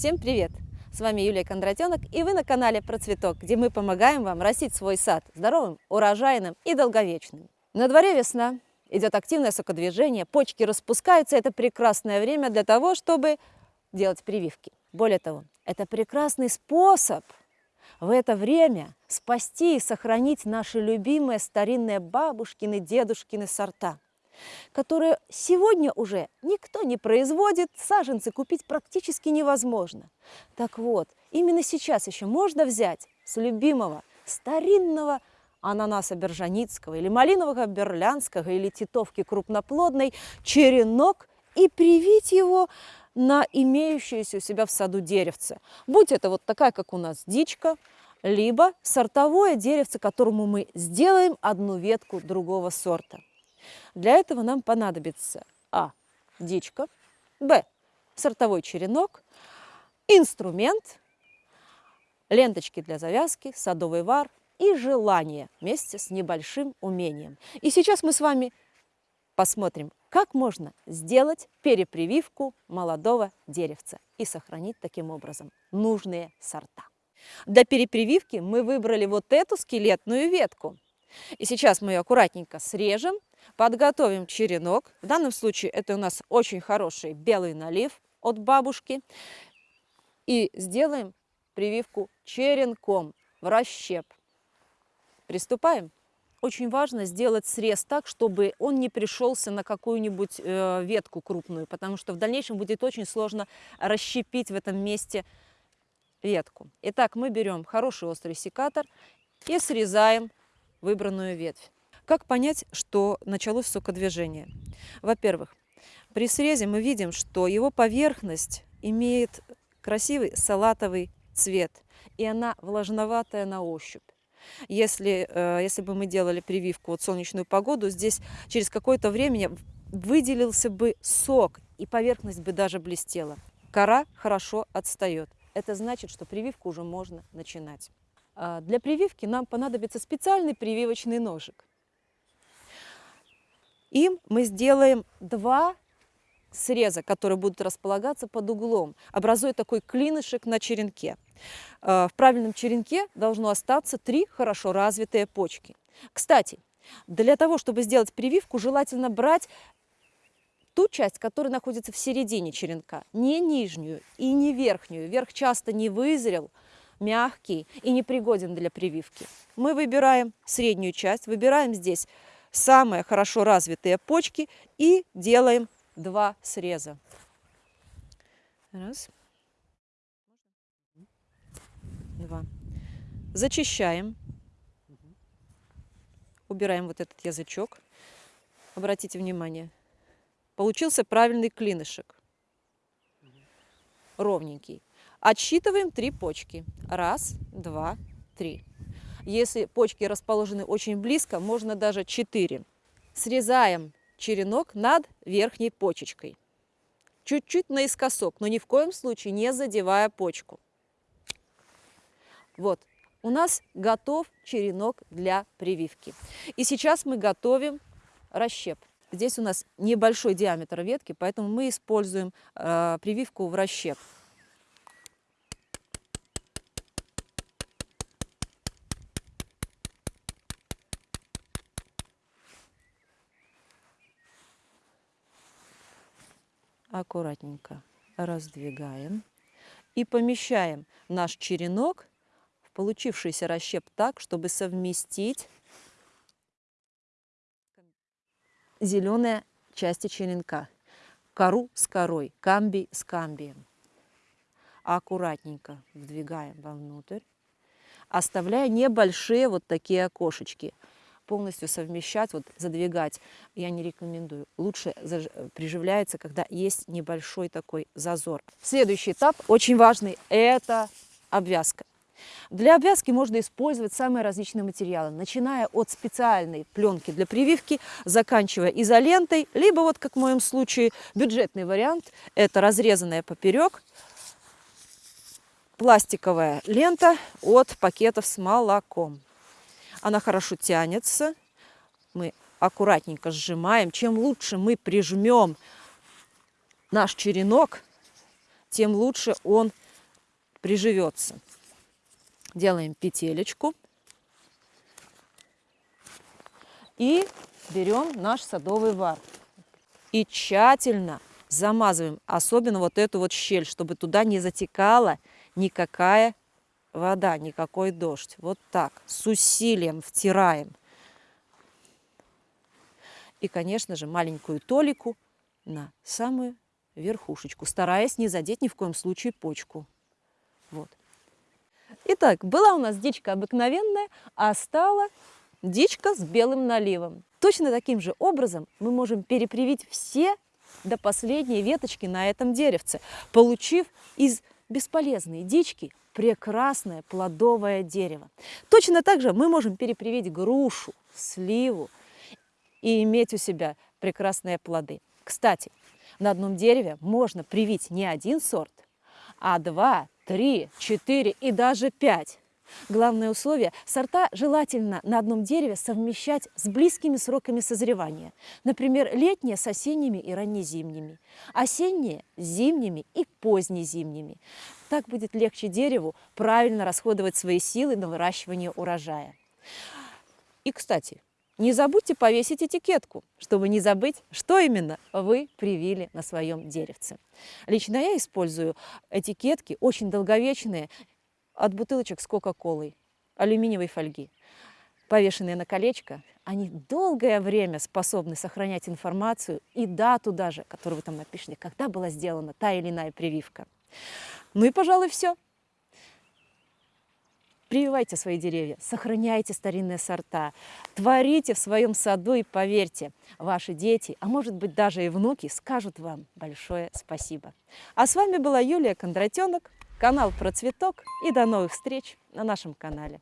Всем привет! С вами Юлия Кондратенок и вы на канале Про Цветок, где мы помогаем вам растить свой сад здоровым, урожайным и долговечным. На дворе весна, идет активное сокодвижение, почки распускаются. Это прекрасное время для того, чтобы делать прививки. Более того, это прекрасный способ в это время спасти и сохранить наши любимые старинные бабушкины, дедушкины сорта – которые сегодня уже никто не производит, саженцы купить практически невозможно. Так вот, именно сейчас еще можно взять с любимого старинного ананаса бержаницкого или малинового берлянского или титовки крупноплодной черенок и привить его на имеющееся у себя в саду деревце. Будь это вот такая, как у нас дичка, либо сортовое деревце, которому мы сделаем одну ветку другого сорта. Для этого нам понадобится А. Дичка, Б. Сортовой черенок, инструмент, ленточки для завязки, садовый вар и желание вместе с небольшим умением. И сейчас мы с вами посмотрим, как можно сделать перепрививку молодого деревца и сохранить таким образом нужные сорта. Для перепрививки мы выбрали вот эту скелетную ветку. И сейчас мы ее аккуратненько срежем Подготовим черенок. В данном случае это у нас очень хороший белый налив от бабушки. И сделаем прививку черенком в расщеп. Приступаем. Очень важно сделать срез так, чтобы он не пришелся на какую-нибудь э, ветку крупную, потому что в дальнейшем будет очень сложно расщепить в этом месте ветку. Итак, мы берем хороший острый секатор и срезаем выбранную ветвь. Как понять, что началось сокодвижение? Во-первых, при срезе мы видим, что его поверхность имеет красивый салатовый цвет, и она влажноватая на ощупь. Если, э, если бы мы делали прививку вот солнечную погоду, здесь через какое-то время выделился бы сок, и поверхность бы даже блестела. Кора хорошо отстает. Это значит, что прививку уже можно начинать. А для прививки нам понадобится специальный прививочный ножик. Им мы сделаем два среза, которые будут располагаться под углом, образуя такой клинышек на черенке. Э, в правильном черенке должно остаться три хорошо развитые почки. Кстати, для того, чтобы сделать прививку, желательно брать ту часть, которая находится в середине черенка, не нижнюю и не верхнюю. Верх часто не вызрел, мягкий и непригоден для прививки. Мы выбираем среднюю часть, выбираем здесь самые хорошо развитые почки и делаем два среза. Раз. Два. Зачищаем. Убираем вот этот язычок. Обратите внимание. Получился правильный клинышек. Ровненький. Отсчитываем три почки. Раз, два, три. Если почки расположены очень близко, можно даже 4. Срезаем черенок над верхней почечкой. Чуть-чуть наискосок, но ни в коем случае не задевая почку. Вот, у нас готов черенок для прививки. И сейчас мы готовим расщеп. Здесь у нас небольшой диаметр ветки, поэтому мы используем э, прививку в расщеп. Аккуратненько раздвигаем и помещаем наш черенок в получившийся расщеп так, чтобы совместить зеленые части черенка. Кору с корой, камбий с камбием. Аккуратненько вдвигаем вовнутрь, оставляя небольшие вот такие окошечки – полностью совмещать, вот задвигать я не рекомендую. Лучше приживляется, когда есть небольшой такой зазор. Следующий этап, очень важный, это обвязка. Для обвязки можно использовать самые различные материалы, начиная от специальной пленки для прививки, заканчивая изолентой, либо вот как в моем случае бюджетный вариант, это разрезанная поперек пластиковая лента от пакетов с молоком. Она хорошо тянется. Мы аккуратненько сжимаем. Чем лучше мы прижмем наш черенок, тем лучше он приживется. Делаем петелечку. И берем наш садовый вар. И тщательно замазываем, особенно вот эту вот щель, чтобы туда не затекала никакая вода, никакой дождь. Вот так, с усилием втираем. И, конечно же, маленькую толику на самую верхушечку, стараясь не задеть ни в коем случае почку. Вот. Итак, была у нас дичка обыкновенная, а стала дичка с белым наливом. Точно таким же образом мы можем перепривить все до последней веточки на этом деревце, получив из бесполезной дички прекрасное плодовое дерево. Точно так же мы можем перепривить грушу, сливу и иметь у себя прекрасные плоды. Кстати, на одном дереве можно привить не один сорт, а два, три, четыре и даже пять. Главное условие – сорта желательно на одном дереве совмещать с близкими сроками созревания. Например, летние с осенними и раннезимними, осенние с зимними и позднезимними. Так будет легче дереву правильно расходовать свои силы на выращивание урожая. И, кстати, не забудьте повесить этикетку, чтобы не забыть, что именно вы привили на своем деревце. Лично я использую этикетки очень долговечные от бутылочек с Кока-Колой, алюминиевой фольги. Повешенные на колечко, они долгое время способны сохранять информацию и дату даже, которую вы там напишете, когда была сделана та или иная прививка. Ну и, пожалуй, все. Прививайте свои деревья, сохраняйте старинные сорта, творите в своем саду и поверьте, ваши дети, а может быть даже и внуки, скажут вам большое спасибо. А с вами была Юлия Кондратенок, канал про цветок и до новых встреч на нашем канале.